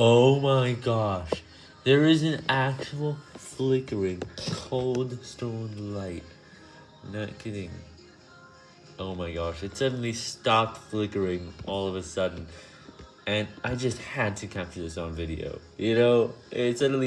Oh my gosh, there is an actual flickering cold stone light. Not kidding. Oh my gosh, it suddenly stopped flickering all of a sudden. And I just had to capture this on video. You know, it suddenly